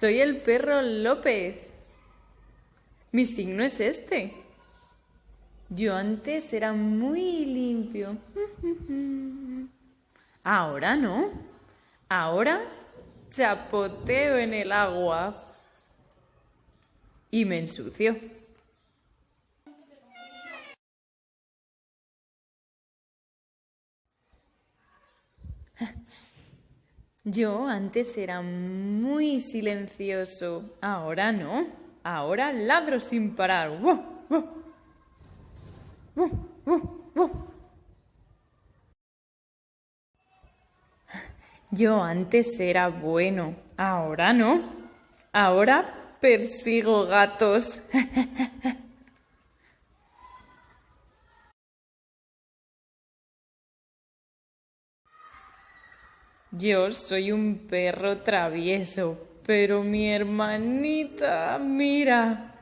soy el perro López. Mi signo es este. Yo antes era muy limpio. Ahora no. Ahora chapoteo en el agua y me ensucio. Yo antes era muy silencioso, ahora no. Ahora ladro sin parar. Yo antes era bueno, ahora no. Ahora persigo gatos. Yo soy un perro travieso, pero mi hermanita, mira,